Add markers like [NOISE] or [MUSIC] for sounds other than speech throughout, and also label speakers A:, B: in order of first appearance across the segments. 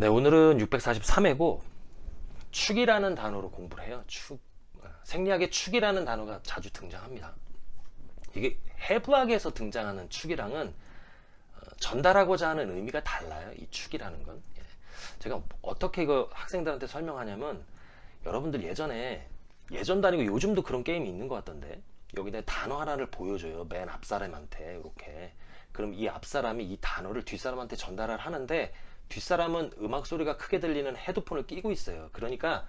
A: 네, 오늘은 643회고 축이라는 단어로 공부를 해요. 축. 생리학의 축이라는 단어가 자주 등장합니다. 이게 해부학에서 등장하는 축이랑은 어, 전달하고자 하는 의미가 달라요. 이 축이라는 건. 예. 제가 어떻게 이거 학생들한테 설명하냐면 여러분들 예전에 예전도 아니고 요즘도 그런 게임이 있는 것 같던데 여기다 단어 하나를 보여줘요. 맨 앞사람한테 이렇게. 그럼 이 앞사람이 이 단어를 뒷사람한테 전달을 하는데 뒷사람은 음악 소리가 크게 들리는 헤드폰을 끼고 있어요. 그러니까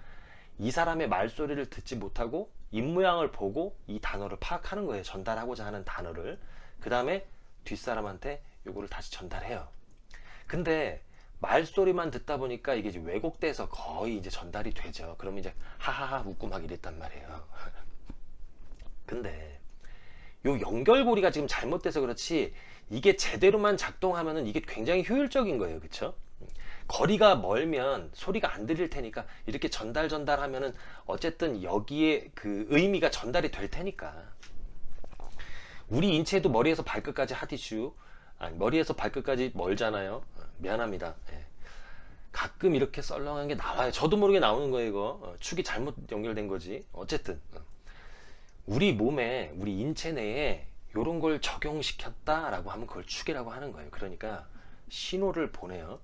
A: 이 사람의 말소리를 듣지 못하고 입모양을 보고 이 단어를 파악하는 거예요. 전달하고자 하는 단어를. 그 다음에 뒷사람한테 요거를 다시 전달해요. 근데 말소리만 듣다 보니까 이게 이제 왜곡돼서 거의 이제 전달이 되죠. 그러면 이제 하하하 웃고 막 이랬단 말이에요. [LAUGHS] 근데 요 연결고리가 지금 잘못돼서 그렇지 이게 제대로만 작동하면은 이게 굉장히 효율적인 거예요. 그쵸? 거리가 멀면 소리가 안 들릴 테니까 이렇게 전달 전달 하면은 어쨌든 여기에 그 의미가 전달이 될 테니까. 우리 인체도 머리에서 발끝까지 하디슈. 아니 머리에서 발끝까지 멀잖아요. 미안합니다. 예. 가끔 이렇게 썰렁한 게 나와요. 저도 모르게 나오는 거예요 이거. 어, 축이 잘못 연결된 거지. 어쨌든. 어. 우리 몸에 우리 인체 내에 이런 걸 적용시켰다 라고 하면 그걸 축이라고 하는 거예요. 그러니까 신호를 보내요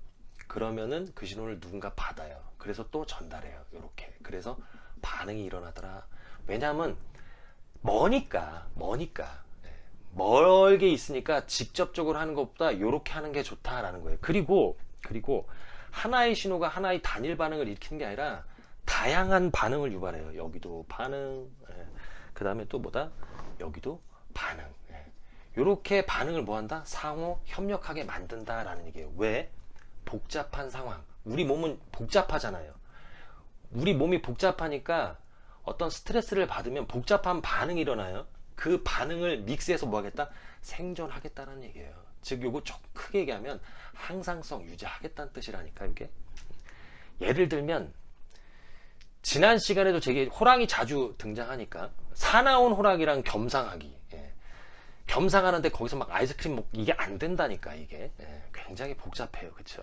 A: 그러면은 그 신호를 누군가 받아요. 그래서 또 전달해요. 이렇게. 그래서 반응이 일어나더라. 왜냐하면 머니까, 머니까. 예. 멀게 있으니까 직접적으로 하는 것보다 이렇게 하는 게 좋다라는 거예요. 그리고, 그리고 하나의 신호가 하나의 단일 반응을 일으키는 게 아니라 다양한 반응을 유발해요. 여기도 반응, 예. 그 다음에 또 뭐다? 여기도 반응. 이렇게 예. 반응을 뭐한다? 상호 협력하게 만든다 라는 얘기예요. 왜? 복잡한 상황. 우리 몸은 복잡하잖아요. 우리 몸이 복잡하니까 어떤 스트레스를 받으면 복잡한 반응이 일어나요. 그 반응을 믹스해서 뭐 하겠다? 생존하겠다는 얘기예요. 즉 요거 좀 크게 얘기하면 항상성 유지하겠다는 뜻이라니까 이게. 예를 들면 지난 시간에도 제게 호랑이 자주 등장하니까 사나운 호랑이랑 겸상하기. 예. 겸상하는데 거기서 막 아이스크림 먹 이게 안 된다니까 이게. 예. 굉장히 복잡해요. 그쵸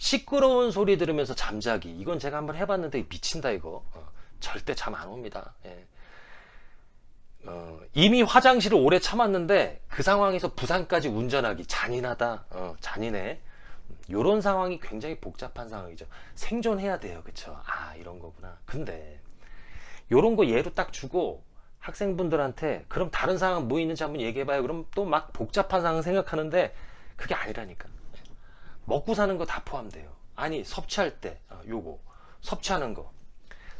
A: 시끄러운 소리 들으면서 잠자기. 이건 제가 한번 해봤는데 미친다 이거. 어, 절대 잠 안 옵니다. 예. 어, 이미 화장실을 오래 참았는데 그 상황에서 부산까지 운전하기. 잔인하다. 어, 잔인해. 이런 상황이 굉장히 복잡한 상황이죠. 생존해야 돼요. 그쵸? 아 이런 거구나. 근데 이런 거 예로 딱 주고 학생분들한테 그럼 다른 상황 뭐 있는지 한번 얘기해 봐요. 그럼 또 막 복잡한 상황 생각하는데 그게 아니라니까 먹고 사는 거 다 포함돼요. 아니 섭취할 때 어, 요거. 섭취하는 거.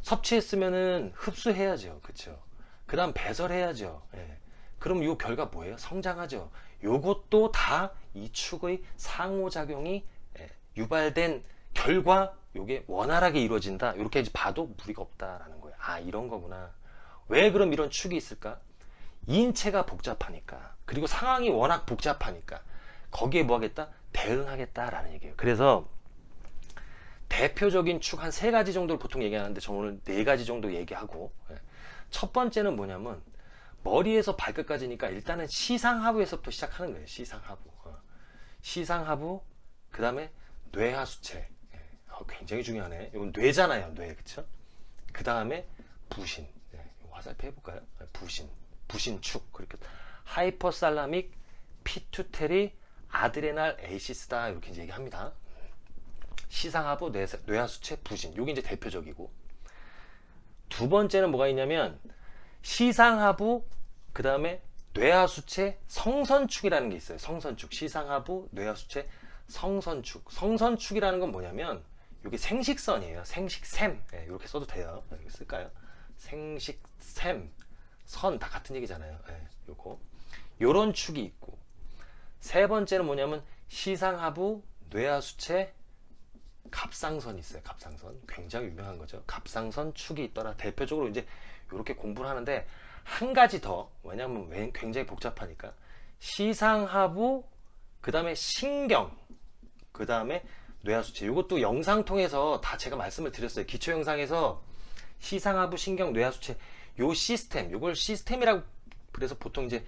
A: 섭취했으면은 흡수해야죠. 그쵸? 그 다음 배설해야죠. 예. 그럼 요 결과 뭐예요? 성장하죠. 요것도 다 이 축의 상호작용이 예. 유발된 결과 요게 원활하게 이루어진다. 이렇게 봐도 무리가 없다라는 거예요. 아 이런 거구나. 왜 그럼 이런 축이 있을까? 인체가 복잡하니까. 그리고 상황이 워낙 복잡하니까 거기에 뭐 하겠다 대응하겠다라는 얘기예요. 그래서 대표적인 축 한 세 가지 정도를 보통 얘기하는데 저 오늘 네 가지 정도 얘기하고 예. 첫 번째는 뭐냐면 머리에서 발끝까지니까 일단은 시상하부에서부터 시작하는 거예요. 시상하부. 어. 시상하부 그 다음에 뇌하수체 예. 어, 굉장히 중요하네. 이건 뇌잖아요. 뇌 그쵸? 그 다음에 부신 예. 화살표 해볼까요? 부신 부신축 그렇게 hypothalamic pituitary adrenal axis다 이렇게 이제 얘기합니다. 시상하부 뇌하수체 부신 요게 이제 대표적이고 두 번째는 뭐가 있냐면 시상하부 그 다음에 뇌하수체 성선축이라는 게 있어요. 성선축 시상하부 뇌하수체 성선축 성선축이라는 건 뭐냐면 이게 생식선이에요. 생식샘 네, 이렇게 써도 돼요. 이렇게 쓸까요? 생식샘 선 다 같은 얘기잖아요. 네, 요거 요런 축이 세 번째는 뭐냐면 시상하부 뇌하수체 갑상선이 있어요. 갑상선. 굉장히 유명한 거죠. 갑상선 축이 있더라. 대표적으로 이제 이렇게 공부를 하는데 한 가지 더 왜냐하면 굉장히 복잡하니까 시상하부 그 다음에 신경 그 다음에 뇌하수체 이것도 영상 통해서 다 제가 말씀을 드렸어요. 기초 영상에서 시상하부 신경 뇌하수체 요 시스템 요걸 시스템이라고 그래서 보통 이제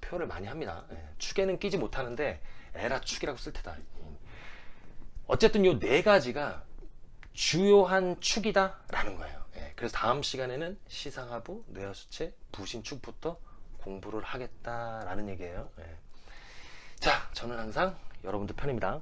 A: 표현을 많이 합니다. 예, 축에는 끼지 못하는데 에라 축이라고 쓸 테다. 어쨌든 요 네 가지가 주요한 축이다 라는 거예요. 예, 그래서 다음 시간에는 시상하부, 뇌하수체, 부신축부터 공부를 하겠다라는 얘기예요. 예. 자, 저는 항상 여러분들 편입니다.